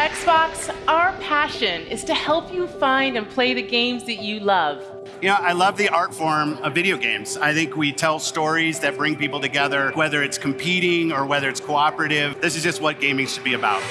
Xbox, our passion is to help you find and play the games that you love. You know, I love the art form of video games. I think we tell stories that bring people together, whether it's competing or whether it's cooperative. This is just what gaming should be about.